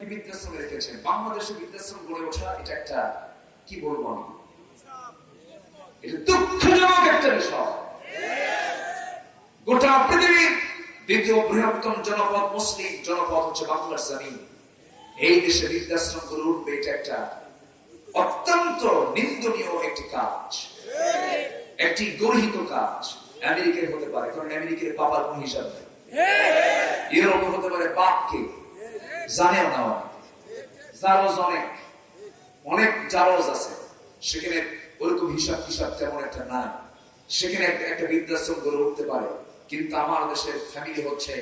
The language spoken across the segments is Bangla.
বৃদ্ধাশ্রমে বাংলাদেশে গড়ে ওঠা এটা একটা, কি বলব আমি? এটা দুঃখজনক একটা বিষয়। গোটা পৃথিবীর দ্বিতীয় বৃহত্তম জনপদ মুসলিম জনপদ হচ্ছে এই দেশে বৃদ্ধাশ্রম গড়ে উঠবে এটা একটা অত্যন্ত নিন্দনীয় একটি কাজ। একটি গর্হিত কাজ। আমেরিকায় হতে পারে, কারণ আমেরিকার বাবার কোন হিসাব। ইউরোপে হতে পারে বাপকে। জারজ অনেক অনেক জারজ আছে। সেখানে ওরকম হিসাব তেমন একটা নাই। সেখানে একটা বৃদ্ধাশ্রম গড়ে উঠতে পারে। কিন্তু আমার দেশের ফ্যামিলি হচ্ছে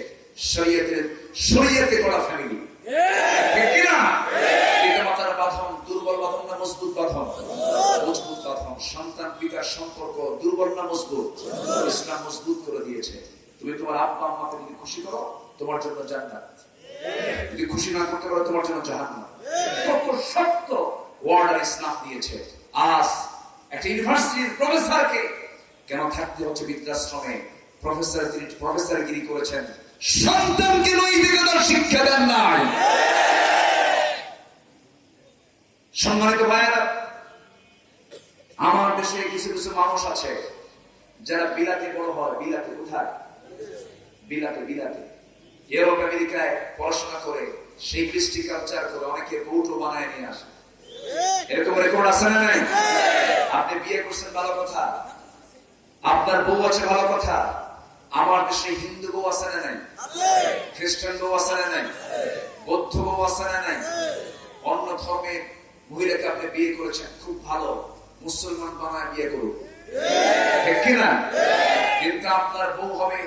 সম্পর্ক দুর্বল না মজবুত? মজবুত করে দিয়েছে। তুমি তোমার আব্বা আম্মাকে যদি খুশি করো, তোমার জন্য জান্নাত। যদি খুশি না করতে পারো, তোমার জন্য জাহান্নাম। কত শক্ত ওয়ার্ডার ইসলাম দিয়েছে। আজ একটা ইউনিভার্সিটির প্রফেসরকে কেন থাকতে হচ্ছে বৃদ্ধাশ্রমে? প্রফেসর তিনি করেছেন। সন্তানকে নৈতিকতার শিক্ষা দেন নাই। সম্মানিত ভাইয়েরা, আমার দেশে কিছু কিছু মানুষ আছে, যারা বিলাতে বড় হয়। বিলাতে কোথায়? বিলাতে বিলাতে। ইউরোপ আমেরিকায় পড়াশোনা করে, সেই কৃষ্টি কালচার করে অনেকে বউটো বানায় নিয়ে আসে। এরকম রেকর্ড আছে না নাই? আপনি বিয়ে করছেন, ভালো কথা। আপনার বউ আছে, ভালো কথা। আমার দেশে হিন্দু বউ আছে না নাই? খ্রিস্টান বউ আছে না নাই? বৌদ্ধ বউ আছে না নাই? অন্য ধর্মের মহিলাকে আপনি বিয়ে করেছেন, খুব ভালো। মুসলমান বানায় বিয়ে করুন। ঠিক কিনা? কিন্তু আপনার বউ হবে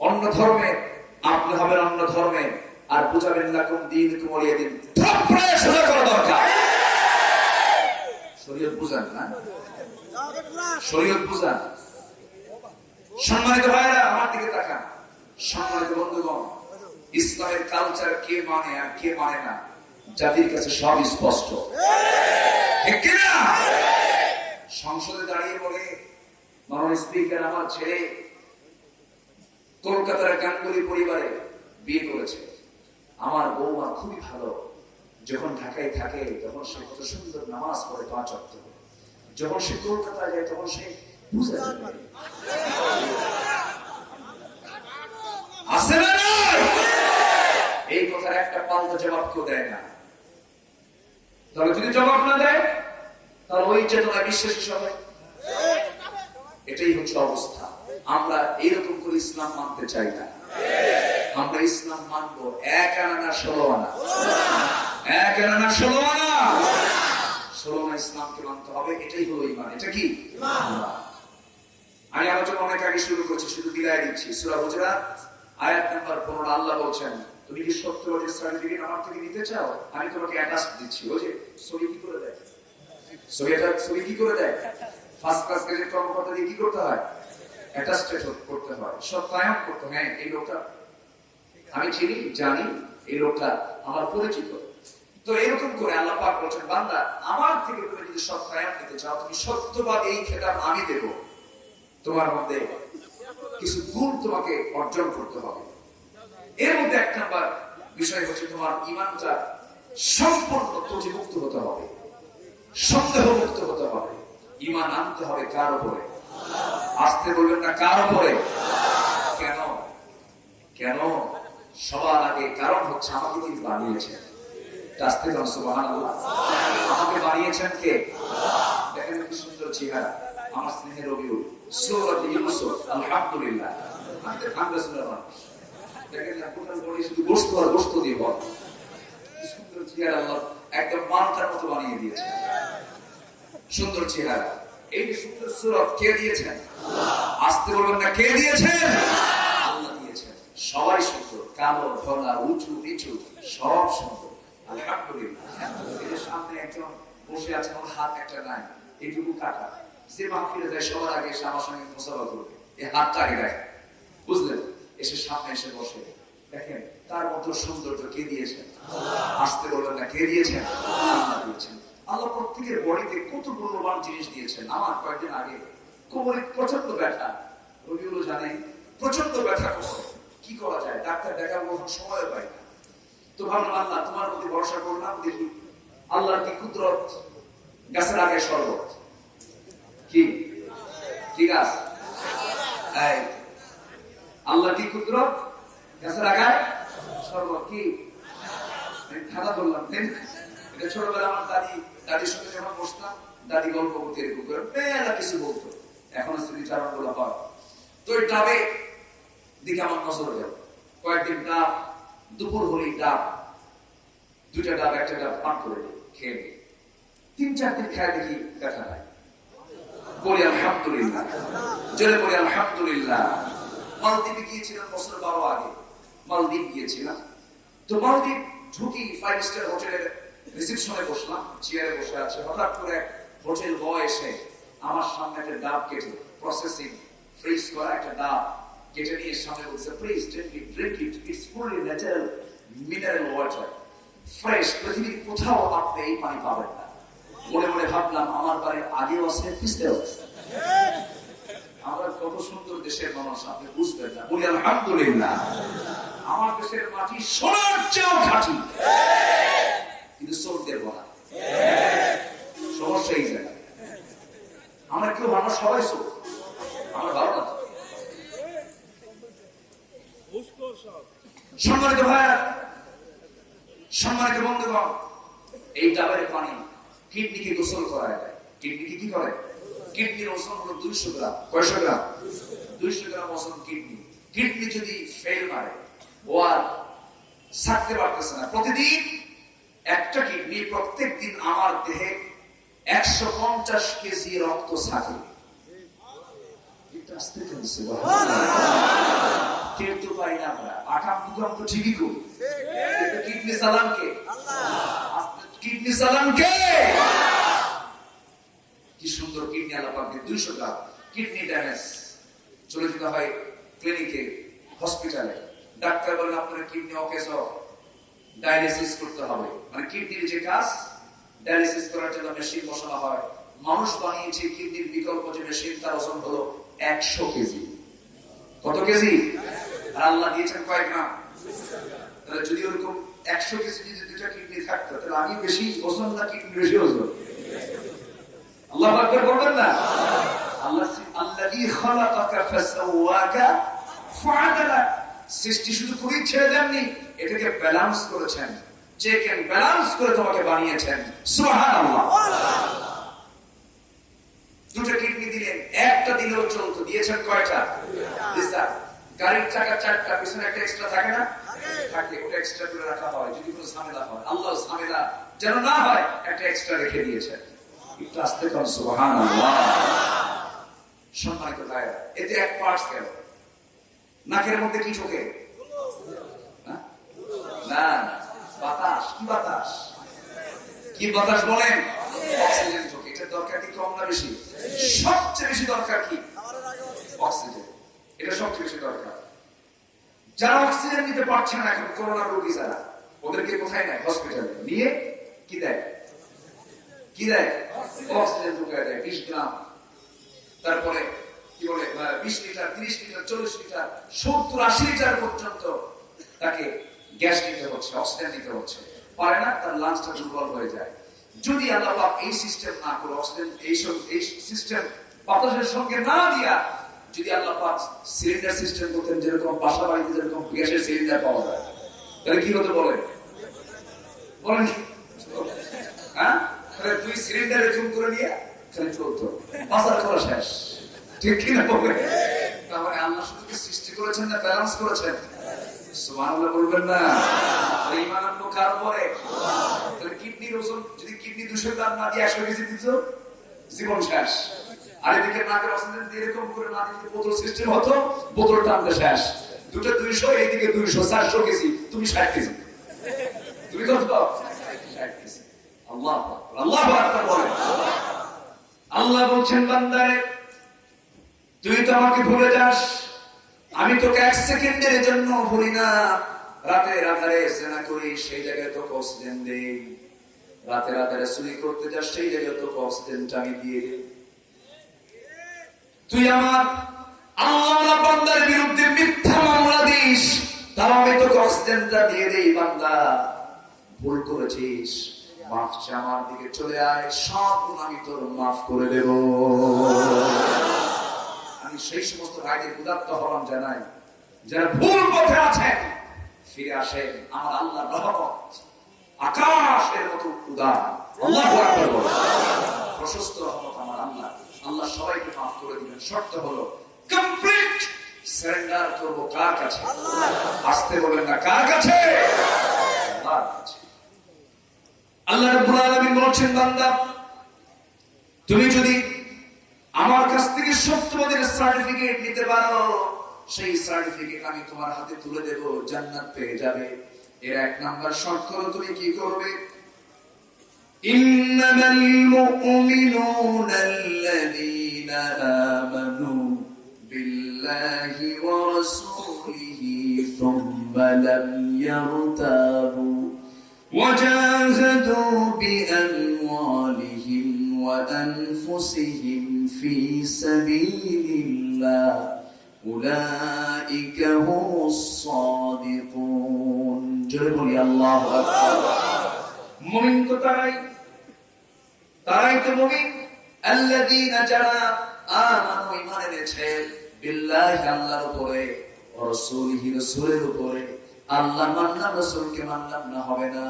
অন্য ধর্মে আপনি হবেন অন্য ধর্মে আর বুঝাবেন না কোন দিন। কুমলিয়ে দিন সোজা করা দরকার। শরীয়ত বুঝান না? শরীয়ত বুঝান সম্মানিত ভাইরা আমার দিকে তাকান। সম্মানিত বন্ধুগণ ইসলামের কালচার কে মানে আর কে মানে না জাতির কাছে সব স্পষ্ট। সংসদে দাঁড়িয়ে বলে মাননীয় স্পিকার আমার ছেলে কলকাতার গাঙ্গুলি পরিবারে বিয়ে করেছে। আমার বৌমা খুবই ভালো। যখন ঢাকায় থাকে, তখন সে কত সুন্দর নামাজ পড়ে পাঁচ অক্ট যখন সে কলকাতায় যায়, তখন সে এই কথার একটা পাল্টা জবাব কেউ দেয় না। তবে যদি জবাব না দেয়, তাহলে ওই চেতনা বিশ্বাসী সবাই। এটাই হচ্ছে অবস্থা। আমরা এইরকম করে ইসলাম মানতে চাই না। আমরা ইসলাম মানবো এক আনা ষোলো আনা। এক আনা ষোলো আনা। ষোলো আনা ইসলামকে মানতে হবে, এটাই হলো ইমান এটা কি? আমি আলোচনা অনেক আগে শুরু করছি, শুধু বিদায় দিচ্ছি সুরা হুজরাত, আয়াত নাম্বার পনেরো, আল্লাহ বলছেন, তুমি কি সত্য বছর সার্টিফিকেট আমার থেকে নিতে চাও? আমি তোমাকে অ্যাটাচ দিচ্ছি। ওই যে, ছবি কি করে দেয়? ছবি কি করে দেয়? ফার্স্ট ক্লাস গ্রেডের কর্মকর্তা দিয়ে কি করতে হয়? অ্যাটাস্টেড করতে হয়। সত্যায়ন করতে হ্যাঁ। এই লোকটা, আমি চিনি জানি এই লোকটা আমার পরিচিত। তো এরকম করে আল্লাহ পাক বলছেন, বান্দা, আমার থেকে তুমি যদি সত্যায়ন নিতে চাও, তুমি সত্যবাদ এই খেতাব আমি দেব। তোমার মধ্যে কিছু গুণ তোমাকে অর্জন করতে হবে। এর মধ্যে এক নাম্বার বিষয় হচ্ছে তোমার ইমানটা সম্পূর্ণ ত্রুটিমুক্ত হতে হবে। সন্দেহ মুক্ত হতে হবে। ইমান আনতে হবে কার উপরে? আসতে বলবেন না কার উপরে? কেন? কেন? সবার আগে কারণ হচ্ছে আমাকে তিনি বানিয়েছেন। আসতে জন সুবহান আমাকে বানিয়েছেন কে? দেখেন কি সুন্দর চেহারা। আমার স্নেহের দিয়েছে সুন্দর চেহারা। এই সুন্দর সুরত কে দিয়েছেন? আসতে বলবেন না, কে দিয়েছেন? সবাই সুন্দর। কালো উঁচু, নিচু, সব সুন্দর। আলহামদুলিল্লাহ। সামনে একজন বসে আমার হাত একটা নাই। এইটুকু কাটা। যে যায়, সবার আগে এসে আমার সঙ্গে মোসাফা করবে। এই হাতটা আগে বুঝলেন? এসে সামনে এসে বসে। দেখেন, তার মতো সৌন্দর্য কে দিয়েছেন? আসতে বলবেন না, কে দিয়েছেন? আল্লাহ দিয়েছেন। আল্লাহ প্রত্যেকের বডিতে কত মূল্যবান জিনিস দিয়েছেন। আমার কয়েকদিন আগে কোমরে প্রচণ্ড ব্যথা। রবিগুলো জানে প্রচণ্ড ব্যথা করে কি করা যায়? ডাক্তার দেখাবো, এখন সময় পাই না। তো ভাবলাম, আল্লাহ, তোমার প্রতি ভরসা করলাম, দেখি আল্লাহর কি কুদরত? গাছের আগে শরবত। কি? কি গাছ আল্লাহ কি কুদরত? গাছের আগায় শরবত, কি? খাতা বললাম, তাই ছোটবেলা আমার দাদি, দাদির সঙ্গে যখন বসতাম, দাদি গল্প করতে, এরকম করে কয়েকদিন ডাব, দুপুর হলেই খেয়ে। তিন চার দিন খায় দেখি দেখা নাই। বলি আলহামদুলিল্লাহ। জোরে বলি আলহামদুলিল্লাহ। মালদ্বীপে গিয়েছিলাম বছর বারো আগে। মালদ্বীপ গিয়েছিলাম। তো মালদ্বীপ ঢুকি ফাইভ স্টার হোটেলের রিসিপশনে বসলাম, চেয়ারে বসে আছে। হঠাৎ করে হোটেল বয় এসে আমার সামনে একটা ডাব কেটে প্রসেসিং ফ্রিজ করা একটা ডাব কেটে নিয়ে সামনে বলছে please drink it drink it it's fully natural mineral water fresh পৃথিবীর কোথাও আপনি এই পানি পাবেন না। মনে মনে ভাবলাম, আমার বাড়ির আগেও আছে পিছতেও আছে। আমরা কত সুন্দর দেশের মানুষ, আপনি বুঝবেন না। বলি, আলহামদুলিল্লাহ, আমার দেশের মাটি সোনার চেয়েও খাঁটি। দেব না সমস্যা এই জায়গায় আমরা কেউ, আমরা সবাই চোর আমার ভালো না সম্মানিত ভাইয়া সম্মানিত বন্ধুগণ, এই ডাবের পানি কিডনিকে গোসল করায় দেয়। কিডনিকে কি করে? কিডনির ওজন হলো দুইশো গ্রাম। কয়শো গ্রাম? দুইশো গ্রাম ওজন কিডনি। কিডনি যদি ফেল মারে, ও আর থাকতে পারতেছে না। প্রতিদিন একটা কিডনি প্রত্যেক দিন আমার দেহে একশো পঞ্চাশ কেজি রক্ত করি। কিডনি কি? সুন্দর কিডনি দুইশো কিডনি ড্যামেজ। চলে যেতে হয় ক্লিনিকে, হসপিটালে। ডাক্তার বলেন, আপনার কিডনি অকেজ? ডায়ালিসিস করতে হবে। মানে কিডনির যে কাজ, ডায়ালিসিস করার জন্য মেশিন বসানো হয়। মানুষ বানিয়েছে কিডনির বিকল্প যে মেশিন, তার ওজন হলো একশো কেজি। কত কেজি? আর আল্লাহ দিয়েছেন কয়েক গ্রাম। তাহলে যদি ওরকম একশো কেজি যদি দুটা কিডনি থাকতো, তাহলে আমি বেশি ওজন না কিডনি বেশি ওজন? আল্লাহ আকবার বলবেন না? আল্লাহ আল্লাযী খালাকাকা ফাসাওয়াকা ফাআদালাক সৃষ্টি শুধু করেই ছেড়ে দেননি এটাকে ব্যালেন্স করেছেন। চেক এন্ড ব্যালেন্স করে তোমাকে বানিয়েছেন। দুটো কিডনি দিলেন একটা দিলেও চলতো। দিয়েছেন কয়টা? গাড়ির চাকা চারটা, পিছনে একটা এক্সট্রা থাকে না? থাকে। ওটা এক্সট্রা করে রাখা হয়। যদি কোনো ঝামেলা হয় আল্লাহ ঝামেলা যেন না হয়, একটা এক্সট্রা রেখে দিয়েছেন। একটু আসতে সম্মানিত এতে এক পার্টস গেল নাকের মধ্যে কি ঢোকে? না বাতাস, কি বাতাস? কি বাতাস বলেন? অক্সিজেন ঢোকে এটা দরকার কি কম না বেশি? সবচেয়ে বেশি দরকার কি? অক্সিজেন, এটা সবচেয়ে বেশি দরকার। যারা অক্সিজেন নিতে পারছে না এখন, করোনা রোগী যারা, ওদেরকে কোথায় নেয়? হসপিটালে। নিয়ে কি দেয়? কি দেয়? অক্সিজেন ঢুকায় দেয়, বিশ গ্রাম। তারপরে কি বলে বিশ লিটার, তিরিশ লিটার, চল্লিশ লিটার, সত্তর, আশি লিটার পর্যন্ত তাকে গ্যাস নিতে হচ্ছে, অক্সিজেন নিতে হচ্ছে। পারে না, তার লাঞ্চটা দুর্বল হয়ে যায়। যদি আল্লাহ এই সিস্টেম না করে, অক্সিজেন এই সব এই সিস্টেম বাতাসের সঙ্গে না দিয়া যদি আল্লাহ পাক সিলিন্ডার সিস্টেম করতেন, যেরকম বাসা বাড়িতে যেরকম গ্যাসের সিলিন্ডার পাওয়া যায়, তাহলে কি হতে বলে বলেন হ্যাঁ? তাহলে দুই সিলিন্ডার করে নিয়ে খালি চলতো। শেষ। ঠিক কিনা তাহলে আল্লাহ শুধু সৃষ্টি করেছেন না ব্যালেন্স করেছেন? সুবহানাল্লাহ বলবেন না। আর ঈমান আনলো কার উপরে? তাহলে কিডনির ওজন, যদি কিডনি 200 গ্রাম না দিয়ে 100 কেজি দিত, জীবন শেষ। আর এদিকে নাকের অক্সিজেন দিয়ে এরকম করে না দিতে বোতল সিস্টেম হতো বোতল টানতে শেষ। দুটো 200 এইদিকে 200 400 কেজি, তুমি 60 কেজি। তুমি কত 60 কেজি। আল্লাহ আল্লাহ বলেন। আল্লাহ বলছেন, বান্দারে, তুই তো আমাকে ভুলে যাস। আমি তোকে এক সেকেন্ডের জন্য ভুলি না, রাতে রাতারে সেনা করি, সেই জায়গায় তোকে অক্সিজেন দেই। রাতে রাতারে চুরি করতে যাস, সেই জায়গায় তোকে অক্সিজেনটা আমি দিয়ে দিই। তুই আমার আল্লাহ বান্দার বিরুদ্ধে মিথ্যা মামলা দিস, তাও আমি তোকে অক্সিজেনটা দিয়ে দেই, বান্দা। ভুল করেছিস, মাফ আমার দিকে চলে আয়, সব আমি তোর মাফ করে দেব। আমি সেই সমস্ত ভাইদের উদাত্ত হলাম জানাই, যারা ভুল পথে আছেন, ফিরে আসেন আমার আল্লাহ রহমত। আকাশের মতো উদার। আল্লাহ প্রশস্ত রহমত আমার আল্লাহ। আল্লাহ সবাইকে মাফ করে দিবেন। শর্ত হলো কমপ্লিট সারেন্ডার করব কার কাছে? আসতে না, কার কাছে। আল্লাহ রাব্বুল আলামিন বলছেন, বান্দা, তুমি যদি আমার কাছ থেকে সত্যবাদের সার্টিফিকেট নিতে পারো সেই সার্টিফিকেট আমি তোমার হাতে তুলে দেব জান্নাত পেয়ে যাবে এর এক নাম্বার শর্ত হলো তুমি কি করবে إنما المؤمنون الذين آمنوا بالله ورسوله ثم لم يرتابوا وجاهدوا بأموالهم وأنفسهم في سبيل الله أولئك هم الصادقون جربوا يا الله أكبر মুমিন তো তারাই তারাই তো মুমিন আল্লাযীনা যারা আমানু ঈমান এনেছে বিল্লাহি আল্লাহর উপরে ও রাসূলিহি রাসূলের উপরে আল্লাহ মানলাম রাসূলকে মানলাম না হবে না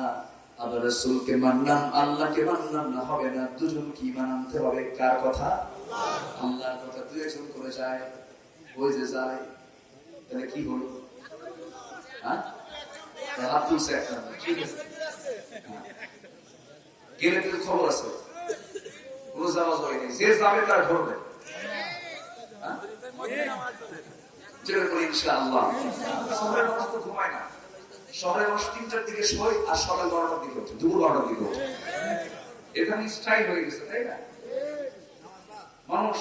আবার রাসূলকে মানলাম, আল্লাহকে মানলাম না, হবে না। দুজন কি মানতে হবে। কার কথা? আল্লাহর কথা। দুই একজন করে যায়, ওই যে যায়। তাহলে কি হলো? হ্যাঁ? হ্যাঁ? তো ঘুমায় না। শহরের মানুষ তিনটার দিকে শোয় আর সকাল বারোটার দিকে ওঠে, দুপুর বারোটার দিকে ওঠে। এখানে স্টাইল হয়ে গেছে, তাই না? মানুষ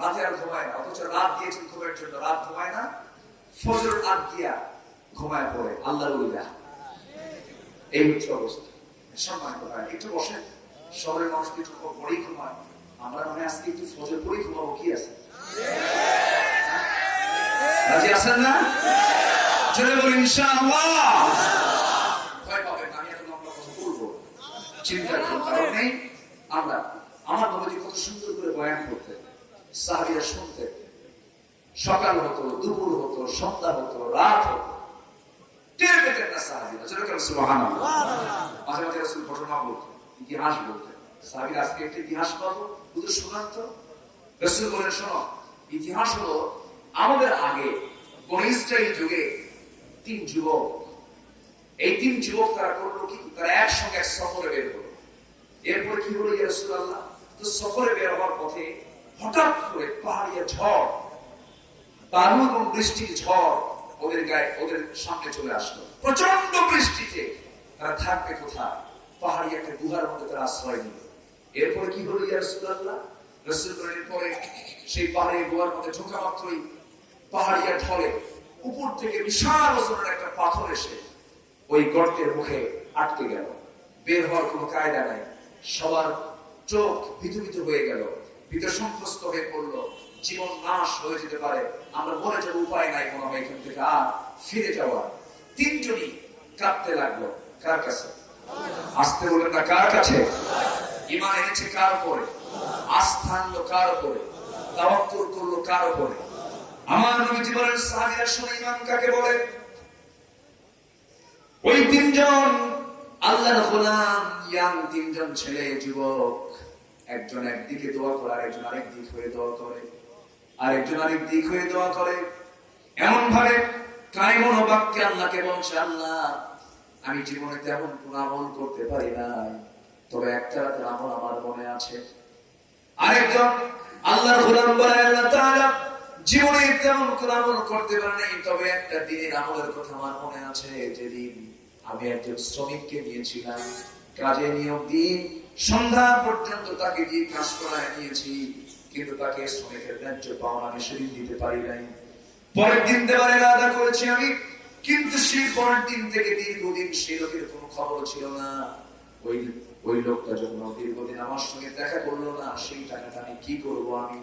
রাতে আর ঘুমায় না, অথচ রাত দিয়েছেন ঘুমের জন্য। রাত ঘুমায় না ফজর রাত দিয়া ঘুমায় পড়ে আল্লাহ এই হচ্ছে অবস্থা। সম্মান করা একটু বসেন। শহরের মানুষ একটু পরেই ঘুমায়? আমরা মনে আজকে একটু ফজর পরেই ঘুমাবো, কি আছে? রাজি আছেন না? চলে বলি ইনশাআল্লাহ। ভয় পাবেন আমি এখন আপনার কথা বলব চিন্তার কারণ নেই। আমরা আমার নবী কত সুন্দর করে বয়ান করতে সাহাবিরা শুনতে সকাল হতো দুপুর হতো সন্ধ্যা হতো রাত হতো। টের পেতেন না সাহাবিরা যেরকম সুবহানাল্লাহ। মাঝে মাঝে রাসূল ঘটনা বলতেন ইতিহাস বলতেন। সাহাবিরা আজকে একটা ইতিহাস পাবো শুধু শোনান তো রাসূল বলেন শোনো ইতিহাস হলো আমাদের আগে বনি যুগে তিন যুবক। এই তিন যুবক তারা করল কি? তারা একসঙ্গে এক সফরে বের হলো। এরপরে কি হলো ইয়া রাসূলুল্লাহ? তো সফরে বের হওয়ার পথে হঠাৎ করে পাহাড়িয়া ঝড় বালু এবং বৃষ্টির ঝড় ওদের গায়ে, ওদের সামনে চলে আসলো। প্রচণ্ড বৃষ্টিতে তারা থাকবে কোথায়? পাহাড়ি একটা গুহার মধ্যে তারা আশ্রয় নিল। এরপরে কি হলো ইয়া রাসূলুল্লাহ? রাসূল বলেন পরে সেই পাহাড়ি গুহার মধ্যে ঢোকা মাত্রই পাহাড়িয়া ঢলে। উপর থেকে বিশাল ওজনের একটা পাথর এসে ওই গর্তের মুখে আটকে গেল। বের হওয়ার কোনো কায়দা নাই। সবার চোখ বিধুবিধ হয়ে গেল। ভিতর সন্ত্রস্ত হয়ে পড়ল। জীবন নাশ হয়ে যেতে পারে। আমরা মরে যাব উপায় নাই মনে হয় এখান থেকে। আর ফিরে যাওয়া। তিনজনই কাঁদতে লাগল। কার কাছে? আসতে বলেন না, কার কাছে? ইমান এনেছে কার উপরে? আস্থা আনলো কার উপরে? তাওয়াক্কুল করল কার উপরে? আমার নবীজি বলেন সাহাবীরা শুনে কাকে বলে? ওই তিনজন, আল্লাহর গোলাম, ইয়াং তিনজন ছেলে, যুবক। একজন একদিকে দোয়া করে, আরেকজন আরেক দিক হয়ে দোয়া করে। আরেকজন আরেক দিক হয়ে দোয়া করে। এমন ভাবে আল্লাহকে বলছে, আল্লাহ, আমি জীবনে তেমন কোন আমল করতে পারি নাই। তবে একটা রাতের আমল আমার মনে আছে। আরেকজন, আল্লাহর গোলাম বলে, আল্লাহ তাআলা জীবনে তেমন কোন আমল করতে পারি নাই, তবে একটা দিনের আমলের কথা আমার মনে আছে, যেদিন আমি একজন শ্রমিককে নিয়েছিলাম, কাজে নিয়োগ দিয়ে সন্ধ্যা পর্যন্ত তাকে দিয়ে কাজ করায় নিয়েছি, কিন্তু তাকে শ্রমিকের ন্যায্য পাওনা আমি সেদিন দিতে পারি নাই। পরের দিন দেওয়ার আদা করেছি আমি, কিন্তু সেই পরের দিন থেকে দীর্ঘদিন সেই লোকের কোনো খবর ছিল না। ওই ওই লোকটা যখন দীর্ঘদিন আমার সঙ্গে দেখা করল না, সেই টাকাটা আমি কি করব আমি?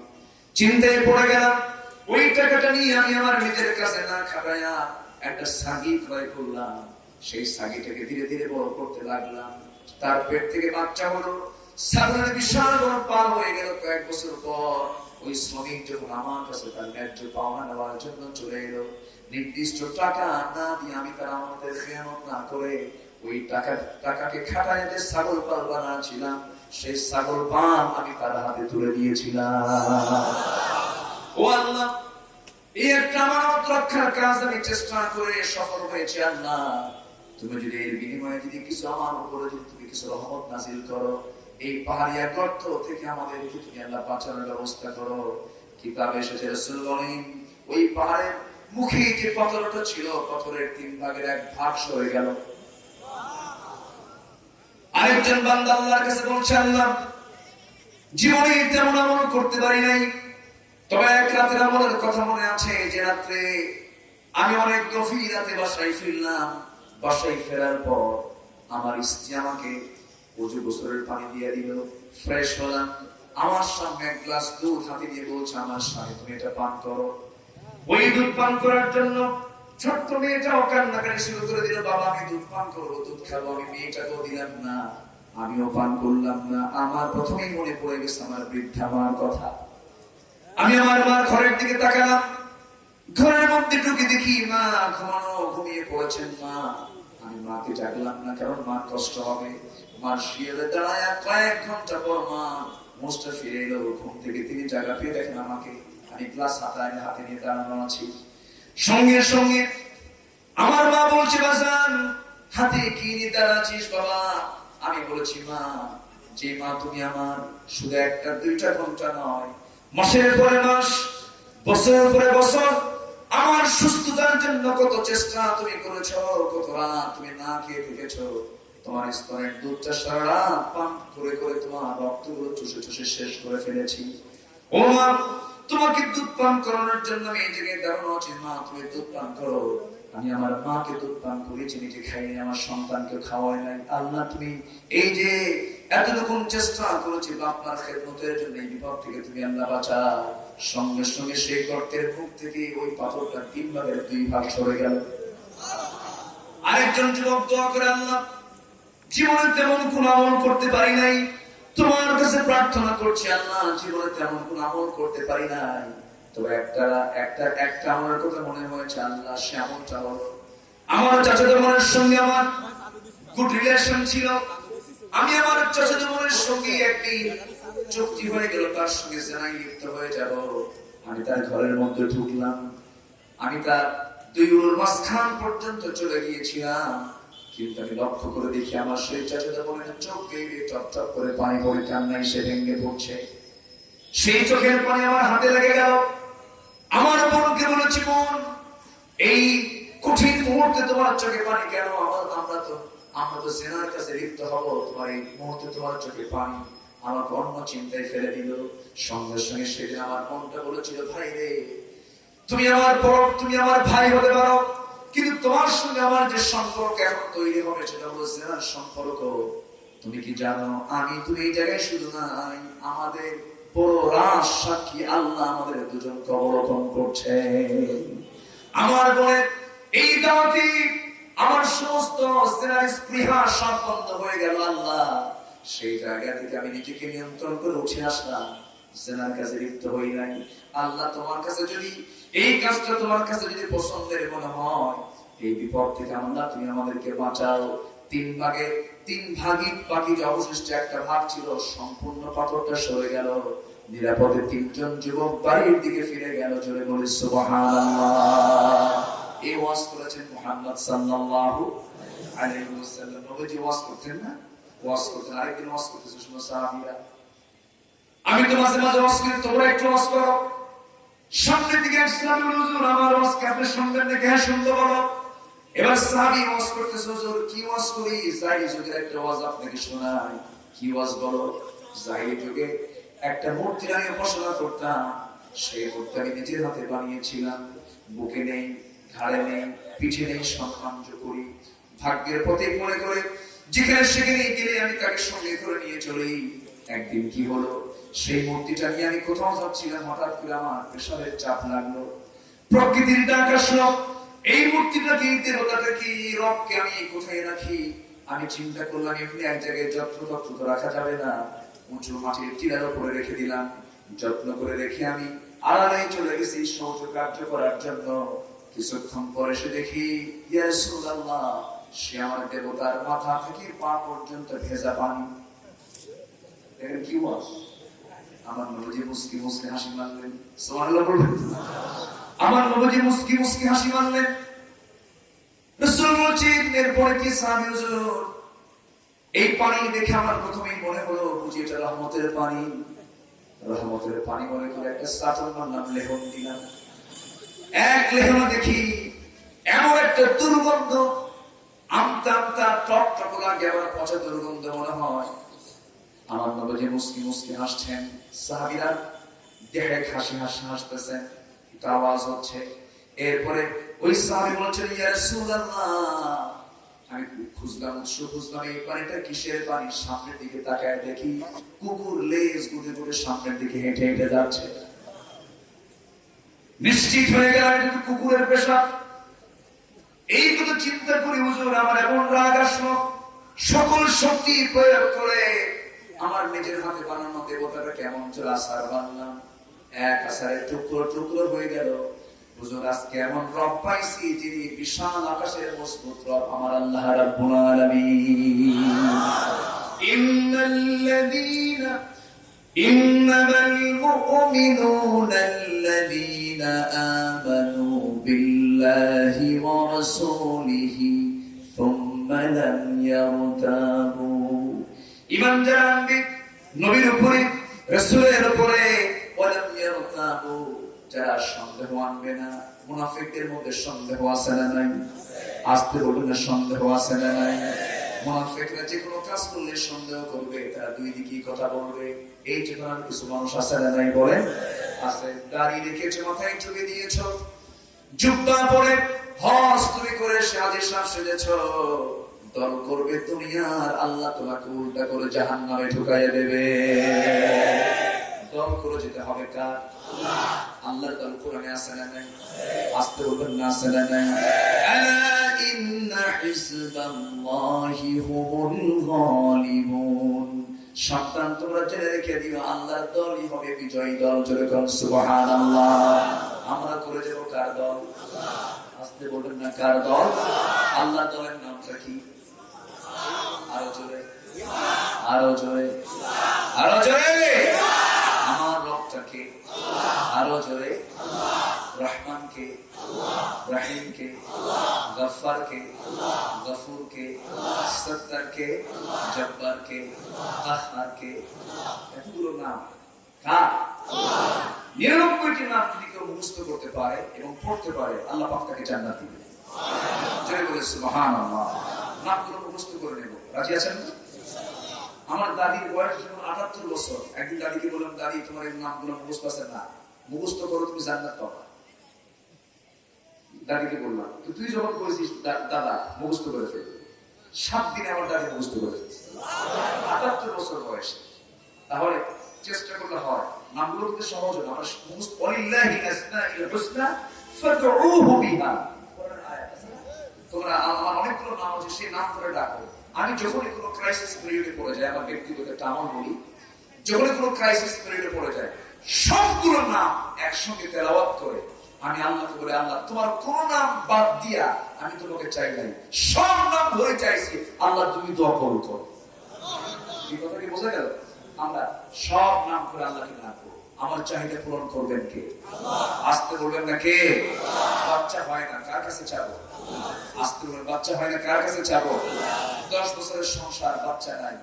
চিন্তায় পড়ে গেলাম। ওই টাকাটা নিয়ে আমি আমার নিজের কাছে না খাটাইয়া একটা সাগি ক্রয় করলাম। সেই সাগিটাকে ধীরে ধীরে বড় করতে লাগলাম। তার পেট থেকে বাচ্চা হলো। বিশাল বড় হয়ে গেল কয়েক বছর পর। ওই শ্রমিক যখন আমার কাছে তার ন্যায্য পাওনা নেওয়ার জন্য চলে এলো, নির্দিষ্ট টাকা না দিয়ে আমি তার আমাদের খেয়ানত না করে ওই টাকা, টাকাকে যে ছাগল পাল বানাচ্ছিলাম, সেই ছাগল পাল আমি তার হাতে তুলে দিয়েছিলাম। ও আল্লাহ! রক্ষার কাজ আমি চেষ্টা করে সফল হয়েছি, আল্লাহ। তুমি যদি এর বিনিময়ে যদি কিছু আমার উপরে যদি তুমি কিছু রহমত নাজিল করো, এই থেকে তুমি আল্লাহ বাঁচানোর ব্যবস্থা করো। এসেছে রসুল ওই পাহাড়ের মুখে যে পাথরটা ছিল, পাথরের তিন ভাগের এক ভাগ সরে গেল। আরেকজন বান্দা আল্লাহর কাছে বলছে, আল্লাহ, জীবনে তেমন করতে পারি নাই। তবে এক কথা মনে আছে যে রাত্রে আমি অনেক গভীর রাতে বাসায় ফিরলাম। বাসায় ফেরার পর আমার স্ত্রী আমাকে পানি দিয়ে দিল, ফ্রেশ হলাম। আমার সামনে এক গ্লাস দুধ হাতে দিয়ে বলছে, আমার স্বামী, তুমি এটা পান করো। ওই দুধ পান করার জন্য ছোট্ট মেয়েটাও কান্নাকাটি শুরু করে দিল, বাবা, আমি দুধ পান করব, দুধ খাব, আমি মেয়েটাকেও দিলাম না, আমিও পান করলাম না। আমার প্রথমেই মনে পড়ে গেছে আমার বৃদ্ধা মার কথা। আমি আমার মার ঘরের দিকে তাকালাম। ঘরের মধ্যে ঢুকে দেখি মা ঘুমানো, ঘুমিয়ে পড়েছেন মা। আমি মাকে ডাকলাম না, কারণ মা কষ্ট হবে। মার শিয়ালে দাঁড়ায় কয়েক ঘণ্টা পর মা মোস্টা ফিরে এলো। ঘুম থেকে তিনি জায়গা পেয়ে দেখেন আমাকে। আমি গ্লাস হাতায় হাতে নিয়ে দাঁড়ানো আছি। সঙ্গে সঙ্গে আমার মা বলছে, বাজান, হাতে কি নিয়ে দাঁড়াচ্ছিস বাবা? আমি বলেছি, মা, যে মা তুমি আমার শুধু একটা, দুইটা ঘণ্টা নয় মাসের পরে মাস, বছরের পরে বছর, আমার সুস্থতার জন্য কত চেষ্টা তুমি করেছ, কত রাত তুমি না খেয়ে থেকেছ তোমার স্তনের দুধটা সারা রাত পান করে করে তোমার রক্তগুলো চুষে চুষে শেষ করে ফেলেছি। ও মা, তোমাকে দুধ পান করানোর জন্য আমি এই জায়গায় দাঁড়ানো আছি। মা, তুমি দুধ পান করো। আমি আমার মাকে দুধ পান করেছি, নিজে খাইনি, আমার সন্তানকে খাওয়াই নাই। আল্লাহ, তুমি এই যে এতটুকুন চেষ্টা করেছি বাপমার খেদমতের জন্য, এই বিপদ থেকে তুমি আল্লাহ বাঁচা সঙ্গে সঙ্গে সেই গর্তের মুখ থেকে ওই পাথরটা তিন ভাগের দুই ভাগ সরে গেল। আরেকজন যুবক দোয়া করে, আল্লাহ, জীবনে তেমন কোন আমল করতে পারি নাই। তোমার কাছে প্রার্থনা করছি, আল্লাহ, জীবনে তেমন কোন আমল করতে পারি নাই। তবে একটা একটা একটা আমার কথা মনে হয়েছে আল্লাহ আমার চাচাতো বোনের সঙ্গে আমার গুড রিলেশন ছিল। আমি আমার চাচাতো বোনের সঙ্গে একদিন চুক্তি হয়ে গেল, তার সঙ্গে জেনাই লিপ্ত হয়ে যাব। আমি তার ঘরের মধ্যে ঢুকলাম। আমি তার দুই উড়োর মাঝখান পর্যন্ত চলে গিয়েছিলাম। কিন্তু আমি লক্ষ্য করে দেখি আমার সেই চাচাতো বোনের চোখ বেয়ে টপ টপ করে পানি পড়ে কান্নায় সে ভেঙে পড়ছে। সেই চোখের পানি আমার হাতে লেগে গেল। আমার বোনকে বলেছি বোন এই কঠিন মুহূর্তে তোমার চোখে পানি কেন? আমার আমরা তো আমরা তো সেনার কাছে লিপ্ত হব। তোমার এই মুহূর্তে তোমার চোখে পানি। আমাকে অন্য চিন্তায় ফেলে দিল। সঙ্গে সঙ্গে সেদিন আমার মনটা বলেছিল, ভাই রে, তুমি আমার বড়, তুমি আমার ভাই হতে পারো। কিন্তু তোমার সঙ্গে আমার যে সম্পর্ক এখন তৈরি হবে সেটা হলো জেনার সম্পর্ক। তুমি কি জানো, আমি তুমি এই জায়গায় শুধু নাই, আমাদের বড় রাস সাক্ষী আল্লাহ আমাদের দুজনকে অবলোকন করছে। আমার বোনের এই দাওয়াতি আমার সমস্ত স্পৃহা বন্ধ হয়ে গেল আল্লাহ। সেই জায়গা থেকে আমি নিজেকে নিয়ন্ত্রণ করে উঠে আসলাম। জেনার কাছে লিপ্ত হই নাই। আল্লাহ তোমার কাছে যদি, এই কাজটা তোমার কাছে যদি পছন্দের মনে হয়, এই বিপদ থেকে আল্লাহ তুমি আমাদেরকে বাঁচাও। তিন ভাগে, তিন ভাগই বাকি যে অবশিষ্ট একটা ভাগ ছিল, সম্পূর্ণ পাথরটা সরে গেল। নিরাপদে তিনজন যুবক বাড়ির দিকে ফিরে গেল, জোরে বলে এই ওয়াজ করেছেন মুহাম্মদ ওয়াজ ওয়াজ ওয়াজ আমি তো মাঝে মাঝে ওয়াজ তোমরা একটু ওয়াজ করো। দিকে আমার দেখে হ্যাঁ শুনতে বলো। এবার সাহাবী ওয়াজ করতেছে, হুজুর, কি ওয়াজ করি? যুগের একটা ওয়াজ আপনাকে শোনাই। কি ওয়াজ বলো? যুগে একটা উপাসনা করতাম। সেই মূর্তি আমি নিজের হাতে বানিয়েছিলাম। বুকে নেই, ঘাড়ে নেই, পিঠে নেই করি। ভাগ্যের প্রতীক মনে করে যেখানে সেখানে গেলে আমি তাকে সঙ্গে করে নিয়ে চলি। একদিন কি হলো? সেই মূর্তিটা নিয়ে আমি কোথাও যাচ্ছিলাম। হঠাৎ করে আমার প্রেশারের চাপ লাগল। প্রকৃতির ডাক আসলো। এই মূর্তিটা কি দেবতাটা কি? রবকে আমি কোথায় রাখি? আমি চিন্তা করলাম, এমনি এক জায়গায় যত্ন তত্ন তো রাখা যাবে না। উঁচু মাটির টিলার উপরে রেখে দিলাম। যত্ন করে রেখে আমি আড়ালে চলে গেছি সহজ কার্য করার জন্য। কিছুক্ষণ পরে সে দেখি সে আমার দেবতার মাথা থেকে পা পর্যন্ত ভেজা পানি। দেখেন কি আমার নবজি মুস্কি মুস্কি হাসি মারলেন সুবহানাল্লাহ বলবেন। আমার নবজি মুসকি মুস্কি হাসি হুজুর এই পানি দেখে আমার এক দেখি, এমন একটা দুর্গন্ধ। টক টক লাগে মনে হয়। আমার নবজি মুসকি মুসকি হাসছেন। সাহাবিরা দেহে হাসি হাসি হাসতেছেন। একটা আওয়াজ হচ্ছে। এরপরে ওই সাহাবি বলছেন আমি খুঁজলাম খুঁজলাম, এই পানিটা কিসের পানি? সামনের দিকে তাকায় দেখি কুকুর লেজ সামনের দিকে হেঁটে হেঁটে যাচ্ছে। নিশ্চিত হয়ে গেল এটা তো কুকুরের পেশা। চিন্তা করি হুজুর, আমার এমন রাগ আসলো সকল শক্তি প্রয়োগ করে আমার নিজের হাতে বানানো দেবতাটা কেমন চলে আসার বানলাম। এক আসারে টুকরো টুকরো হয়ে গেল। হুজুর আজকে এমন রব পাইছি যিনি বিশাল আকাশের মজবুত রব আমার আল্লাহ নবীর উপরে রাসূলের উপরে যারা সন্দেহ আনবে না, মুনাফিকদের মধ্যে সন্দেহ আছে না নাই? আসতে বলুন না সন্দেহ আছে না নাই? মুনাফিকরা যে কোনো কাজ করলে সন্দেহ করবে, তারা দুই দিকে কথা বলবে। এই চেতনার কিছু মানুষ আছে না নাই বলে? আছে, দাড়ি রেখেছে মাথায় চুকে দিয়েছ, জুব্বা পরে হজ তুমি করে সাজে সাপ সেজেছ। দল করবে দুনিয়ার, আল্লাহ তোমাকে উল্টা করে জাহান নামে ঢুকাইয়া দেবে। দল করে যেতে হবে কার? আল্লাহর দল কোরআনে আছে না নাই? আসতে বলবেন না আছে না নাই? তোমরা জেনে রেখে দিও, আল্লাহর দলই হবে বিজয়ী দল। সুবহানাল্লাহ। আমরা করে যাব কার দল? আসতে বলবেন না, কার দল? আল্লাহ দলের নামটা কি? আরও জোরে। আরও জোরে। আরও জোরে। আরও জোরে রহমানকে, রহিমকে গফারকে গফুরকে সত্তারকে জব্বারকে কাহারকে এতগুলো নাম কার? নিরানব্বইটি নাম যদি কেউ মুখস্থ করতে পারে এবং পড়তে পারে, আল্লাহ পাক তাকে জান্নাত দিবে জয় মুখস্থ করে নেব। রাজি আছেন? আমার দাদির বয়স যখন আটাত্তর বছর। একদিন দাদিকে বললাম, দাদি, তোমার এই নামগুলো মুখস্থ আছে না? মুখস্থ করো, তুমি জান্নাত পাবা। দাদিকে বললাম, তো তুই যখন করেছিস দাদা, মুখস্থ করে ফেলবি সাত দিনে আমার দাদি মুখস্থ করে আটাত্তর বছর বয়সে। তাহলে চেষ্টা করলে হয় নামগুলো কিন্তু সহজ মুখস্থ? তোমরা আমার অনেকগুলো নাম আছে, সেই নাম করে ডাকো। আমি যখনই কোনো ক্রাইসিস পিরিয়ডে পড়ে যাই, আমার ব্যক্তিগত একটা আমল বলি, যখনই কোনো ক্রাইসিস পিরিয়ডে পড়ে যায় সবগুলো নাম একসঙ্গে তেলাওয়াত করে। আমি আল্লাহকে বলে, আল্লাহ, তোমার কোন নাম বাদ দিয়া আমি তোমাকে চাই নাই। সব নাম ধরে চাইছি, আল্লাহ, তুমি দোয়া কবুল করো। এই বোঝা গেল? আমরা সব নাম করে আল্লাহকে ডাকবো। আমার চাহিদা পূরণ করবেন কে? আসতে বলবেন না কে? বাচ্চা হয় না, কার কাছে চাবো? আসতে বলবেন, বাচ্চা হয় না, কার কাছে চাবো? দশ বছরের সংসার, বাচ্চা নাই।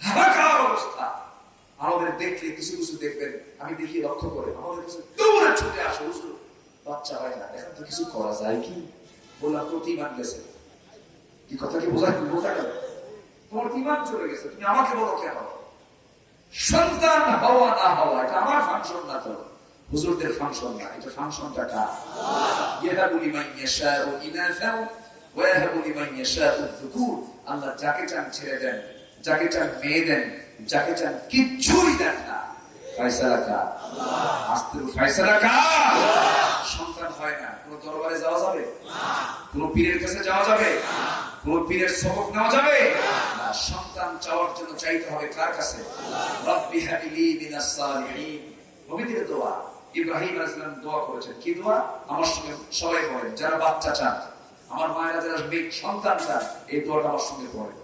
হাহাকার অবস্থা। আমাদের দেখলে কিছু কিছু দেখবেন, আমি দেখি লক্ষ্য করে, আমাদের ছুটে আসে বাচ্চা হয় না, এখন তো কিছু করা যায় কি? বললাম প্রতিমান গেছে। কি কথা কি বোঝা বোঝা গেল? তোমার ইমান চলে গেছে, তুমি আমাকে বলো কেন সন্তান হওয়া না হওয়া, এটা আমার ফাংশন না তো। হুজুরদের ফাংশন না, এটা ফাংশনটা কার? ইয়াহাবু লিমান ইয়াশাউ ইনাসাও ওয়া ইয়াহাবু লিমান ইয়াশাউ যুকুর। আল্লাহ যাকে চান ছেড়ে দেন। যাকে চান মেয়ে দেন যাকে চান কিচ্ছুই দেন না কার কাছে দোয়া। ইব্রাহিম দোয়া করেছেন। কি দোয়া? আমার সঙ্গে সবাই পড়েন, যারা বাচ্চা চান। আমার মায়েরা, যারা সন্তান চান, এই দোয়াটা আমার সঙ্গে পড়ে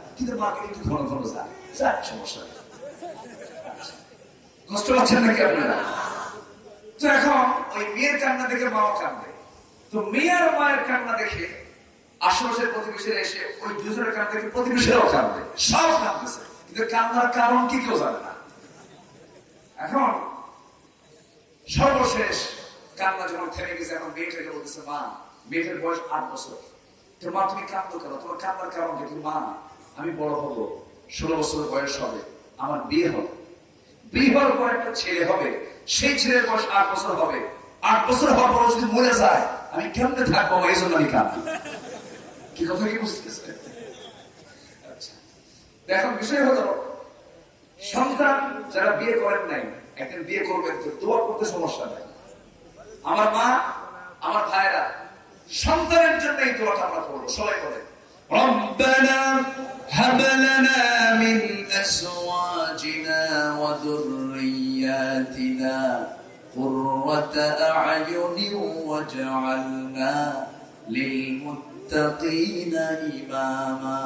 কিন্তু মাকে কিন্তু ঘন ঘন যায় সমস্যা কষ্ট পাচ্ছেন নাকি আপনারা? তো এখন ওই মেয়ের কান্না দেখে কান্দে তো মেয়ের কান্না দেখে আশেপাশের প্রতিবেশীরা এসে ওই দুজনের কান্না দেখে প্রতিবেশীরাও কান্দে সব কিন্তু কান্নার কারণ কি কেউ জানে না। এখন সর্বশেষ কান্না যখন থেমে গেছে, এখন মেয়েটাকে বলতেছে, মা, মেয়েটার বয়স আট বছর। তো মা, তুমি কান্দো কেন? তোমার কান্নার কারণ কি? মা আমি বড় হব, ষোলো বছর বয়স হবে, আমার বিয়ে হবে। বিয়ে হওয়ার পর একটা ছেলে হবে, সেই ছেলের বয়স আট বছর হবে। আট বছর হওয়ার পর যদি মরে যায়, আমি কেমনে থাকব এই জন্য আমি কাঁদি কি কথা কি বুঝতেছে? আচ্ছা এখন বিষয় হলো, সন্তান যারা বিয়ে করেন নাই, একদিন বিয়ে করবেন তো দোয়া করতে সমস্যা নাই। আমার মা, আমার ভাইরা সন্তানের জন্য এই দোয়াটা আমরা করব, সবাই বলেন। ربنا هب لنا من أزواجنا وذرياتنا قرة أعين واجعلنا للمتقين إماما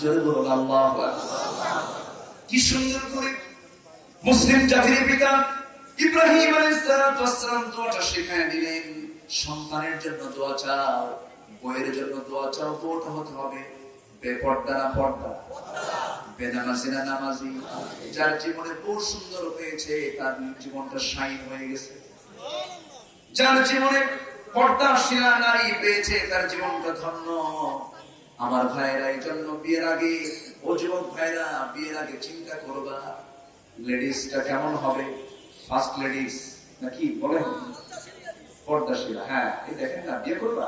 جل الله أكبر কি সুন্দর করে মুসলিম জাতির পিতা ইব্রাহিম আলাইহিসসালাম দোয়াটা শেখায় দিলেন সন্তানের জন্য দোয়া চাও বইয়ের জন্য দোয়া চাও দোয়াটা হতে হবে। আমার ভাইরা, এই জন্য বিয়ের আগে, ও যুবক ভাইরা, বিয়ের আগে চিন্তা করবা লেডিসটা কেমন হবে? ফার্স্ট লেডিস নাকি বলেন? পর্দাশীলা হ্যাঁ এই দেখেন না, বিয়ে করবা?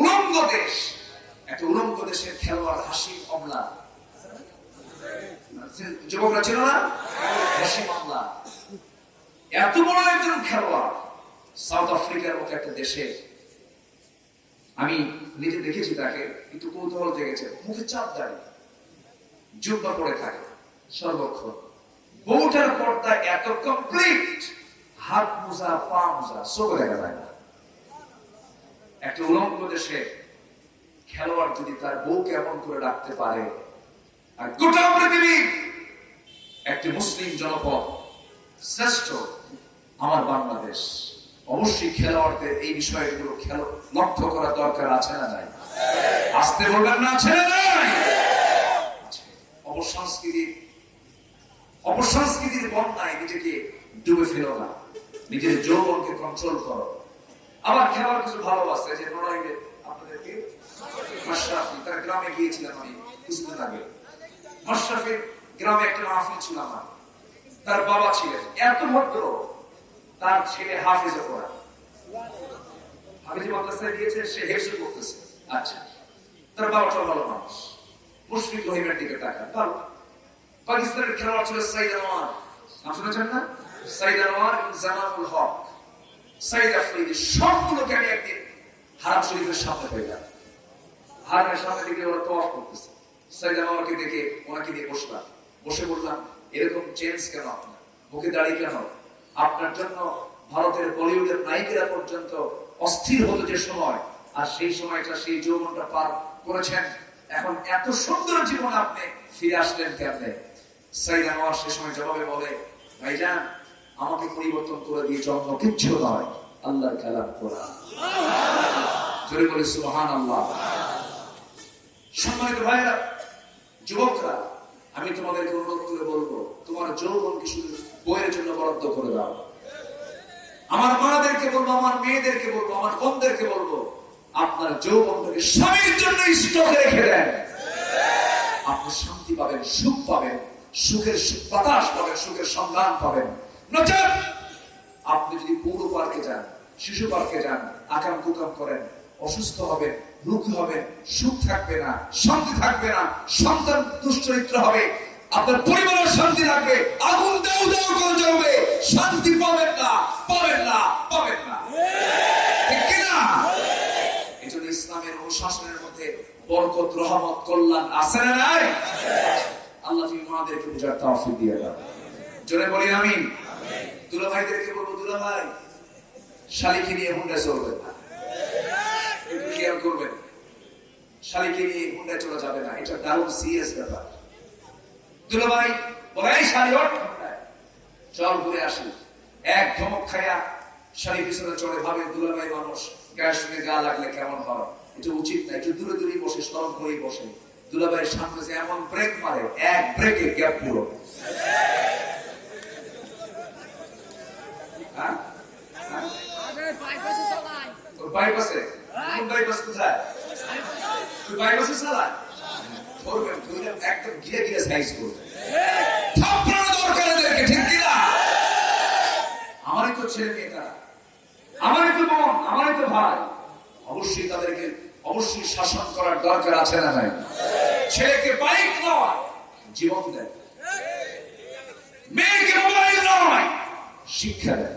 উলঙ্গ দেশ। একটা উলঙ্গ দেশের খেলোয়াড় হাসি অমলা। যুবকরা ছিল না? হাসিম অমলা। এত বড় একজন খেলোয়াড় সাউথ আফ্রিকার মতো একটা দেশে। আমি নিজে দেখেছি তাকে, কিন্তু কৌতূহল জেগেছে। মুখে চাপ দাঁড়িয়ে জুব্বা পড়ে থাকে, সর্বক্ষণ। বউটার পর্দা এত কমপ্লিট হাত মোজা, পা মোজা চোখ দেখা যায় না। একটা উলঙ্গ দেশে খেলোয়াড় যদি তার বউকে এমন করে রাখতে পারে, আর গোটা পৃথিবী একটি মুসলিম জনপদ শ্রেষ্ঠ আমার বাংলাদেশ। অবশ্যই খেলোয়াড়দের এই বিষয়গুলো খেলো, লক্ষ্য করা দরকার আছে না নাই? আসতে বলবেন না, আছে না নাই? আছে। অপসংস্কৃতি, অপসংস্কৃতির বন্যায় নিজেকে ডুবে ফেলো না। নিজের যৌবনকে কন্ট্রোল করো। আবার খেলার কিছু ভালোবাসে, যে নড়াইলে আপনাদেরকে মাশরাফি, তার গ্রামে গিয়েছিলাম আমি কিছুদিন আগে। মাশরাফির গ্রামে একটা মাহফিল ছিল আমার। তার বাবা ছিলেন। এত ভদ্র, তার ছেলে হাফিজে পড়া। হাফিজি মাদ্রাসায় গিয়েছে, সে হেফজ করতেছে আচ্ছা তার বাবাটা ভালো মানুষ। মুশফিক রহিমের দিকে তাকান। ভালো পাকিস্তানের খেলোয়াড় ছিল সাইদ আনোয়ার। নাম শুনেছেন না? সাইদ আনোয়ার এবং জামানুল হক। সবগুলোকে আমি একদিন হারাম শরীফের সামনে হারামের সামনে ওরা করতেছে। আনোয়ারকে দেখে, ওনাকে বসলাম। বসে বললাম, এরকম চেঞ্জ কেন আপনার? মুখে দাঁড়িয়ে কেন? আপনার জন্য ভারতের বলিউডের নায়িকেরা পর্যন্ত অস্থির হতো যে সময়, আর সেই সময়টা সেই যৌবনটা পার করেছেন। এখন এত সুন্দর জীবন আপনি ফিরে আসলেন কেমনে? সাইদা সে সময় জবাবে বলে, ভাইজান আমাকে পরিবর্তন করে দিয়ে জন্ম, কিচ্ছু নয়। আল্লাহর কালাম কোরআন জোরে বলে সুবহান আল্লাহ সম্মানিত ভাইরা যুবকরা, আমি তোমাদেরকে অনুরোধ করে বলব, তোমার যৌবনকে শুধু বইয়ের জন্য বরাদ্দ করে দাও। আমার মাদেরকে বলব, আমার মেয়েদেরকে বলব, আমার বোনদেরকে বলব, আপনার যৌবনটাকে স্বামীর জন্য স্টকে রেখে দেন। আপনি শান্তি পাবেন, সুখ পাবেন, সুখের বাতাস পাবেন, সুখের সন্ধান পাবেন। আপনি যদি পৌর পার্কে যান, শিশু পার্কে যান, আকাম কুকাম করেন, অসুস্থ হবেন, রোগী হবেন, সুখ থাকবে না, শান্তি থাকবে না, সন্তান দুশ্চরিত্র হবে, আপনার পরিবারের শান্তি থাকবে, আগুন দাউ দাউ করে জ্বলবে, শান্তি পাবেন না পাবেন না পাবেন না। এই জন্য ইসলামের অনুশাসনের মধ্যে বরকত, রহমত, কল্যাণ আছে না নাই? আল্লাহ তুমি দিয়ে দাও। জোরে বলি, আমিন। দুলা ভাইদেরকে বলব দুলা ভাই শালিকে নিয়ে হুন্ডা চলবেন না। খেয়াল করবেন? শালিকে নিয়ে হুন্ডা চলা যাবে না। এটা দারুণ সিরিয়াস ব্যাপার। দুলা ভাই বলে শালি ওঠ। চল ঘুরে আসি। এক ধমক খায়া শালি পিছনে চড়ে ভাবে দুলা ভাই মানুষ গায়ের সঙ্গে গা লাগলে কেমন হয়? এটা উচিত না, একটু দূরে দূরে বসে সরম করেই বসে। দুলা ভাইয়ের সামনে এমন ব্রেক মারে, এক ব্রেকে গ্যাপ পুরো হ্যাঁ হ্যাঁ। বাইপাসে বাইপাস কোথায়? তুই বাইপাসে চালা করবেন তুই একদম গিয়ে গিয়ে সাইজ করবে। থাপড়ানো দরকার এদেরকে ঠিক কিনা আমারই তো ছেলে মেয়ে তারা। আমারই তো বোন আমারই তো ভাই। অবশ্যই তাদেরকে অবশ্যই শাসন করার দরকার আছে না নাই? ছেলেকে বাইক নয় জীবন দেয়। মেয়েকে মোবাইল নয় শিক্ষা দেয়।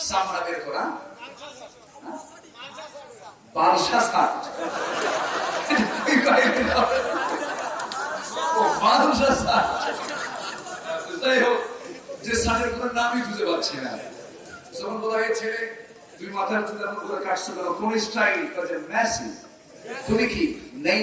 সামনা বের করা হ্যাঁ? ও যাই হোক, যে শার্টের কোনো নামই খুঁজে পাচ্ছি না। যখন বলা তুমি মাথার চুল এমন করে স্টাইল কাজে তুমি কি